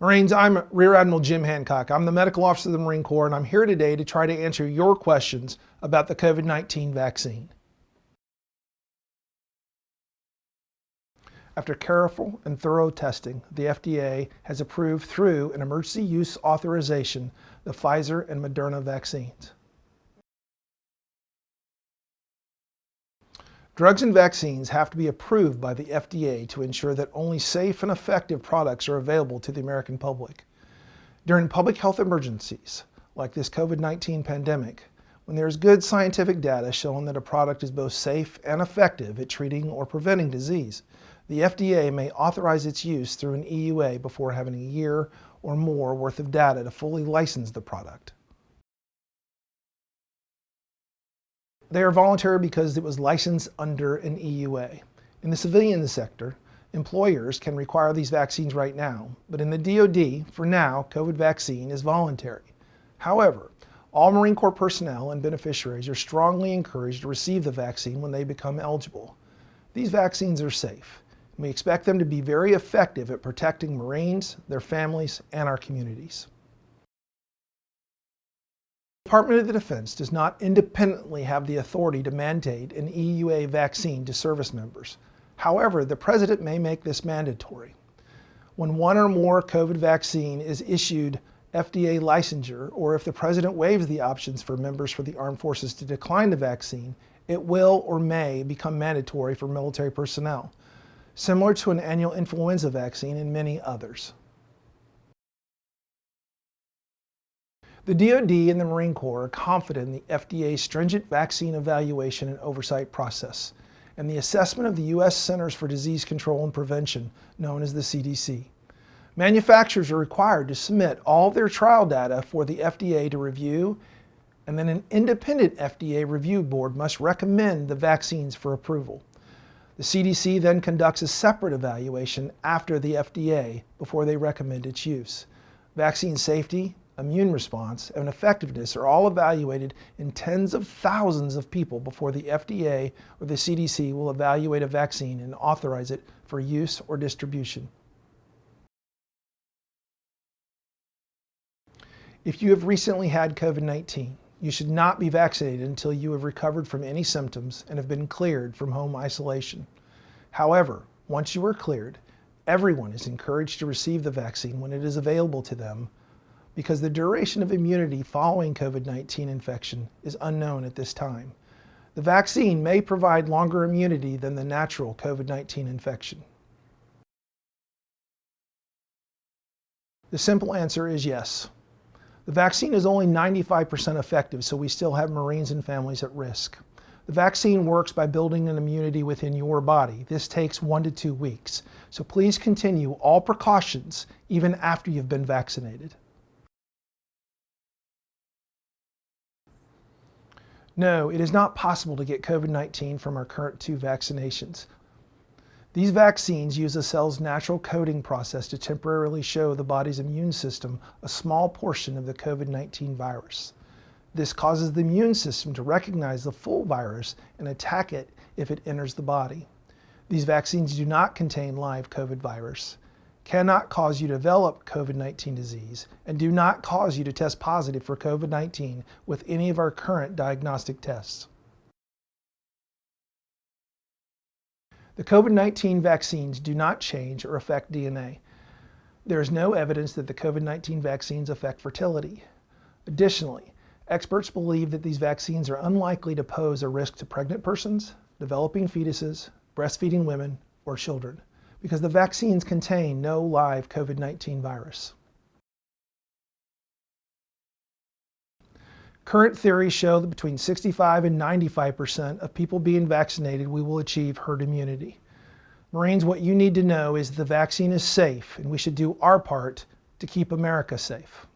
Marines, I'm Rear Admiral Jim Hancock. I'm the medical officer of the Marine Corps, and I'm here today to try to answer your questions about the COVID-19 vaccine. After careful and thorough testing, the FDA has approved through an emergency use authorization the Pfizer and Moderna vaccines. Drugs and vaccines have to be approved by the FDA to ensure that only safe and effective products are available to the American public. During public health emergencies, like this COVID-19 pandemic, when there is good scientific data showing that a product is both safe and effective at treating or preventing disease, the FDA may authorize its use through an EUA before having a year or more worth of data to fully license the product. They are voluntary because it was licensed under an EUA. In the civilian sector, employers can require these vaccines right now, but in the DoD, for now, COVID vaccine is voluntary. However, all Marine Corps personnel and beneficiaries are strongly encouraged to receive the vaccine when they become eligible. These vaccines are safe. And we expect them to be very effective at protecting Marines, their families, and our communities. Department of the Defense does not independently have the authority to mandate an EUA vaccine to service members. However, the President may make this mandatory. When one or more COVID vaccine is issued FDA licensure, or if the President waives the options for members for the armed forces to decline the vaccine, it will or may become mandatory for military personnel, similar to an annual influenza vaccine and many others. The DoD and the Marine Corps are confident in the FDA's stringent vaccine evaluation and oversight process and the assessment of the U.S. Centers for Disease Control and Prevention, known as the CDC. Manufacturers are required to submit all their trial data for the FDA to review, and then an independent FDA review board must recommend the vaccines for approval. The CDC then conducts a separate evaluation after the FDA before they recommend its use. Vaccine safety, immune response, and effectiveness are all evaluated in tens of thousands of people before the FDA or the CDC will evaluate a vaccine and authorize it for use or distribution. If you have recently had COVID-19, you should not be vaccinated until you have recovered from any symptoms and have been cleared from home isolation. However, once you are cleared, everyone is encouraged to receive the vaccine when it is available to them because the duration of immunity following COVID-19 infection is unknown at this time. The vaccine may provide longer immunity than the natural COVID-19 infection. The simple answer is yes. The vaccine is only 95% effective, so we still have Marines and families at risk. The vaccine works by building an immunity within your body. This takes one to two weeks. So please continue all precautions even after you've been vaccinated. No, it is not possible to get COVID-19 from our current two vaccinations. These vaccines use a cell's natural coding process to temporarily show the body's immune system a small portion of the COVID-19 virus. This causes the immune system to recognize the full virus and attack it if it enters the body. These vaccines do not contain live COVID virus cannot cause you to develop COVID-19 disease and do not cause you to test positive for COVID-19 with any of our current diagnostic tests. The COVID-19 vaccines do not change or affect DNA. There is no evidence that the COVID-19 vaccines affect fertility. Additionally, experts believe that these vaccines are unlikely to pose a risk to pregnant persons, developing fetuses, breastfeeding women, or children because the vaccines contain no live COVID-19 virus. Current theories show that between 65 and 95% of people being vaccinated, we will achieve herd immunity. Marines, what you need to know is the vaccine is safe and we should do our part to keep America safe.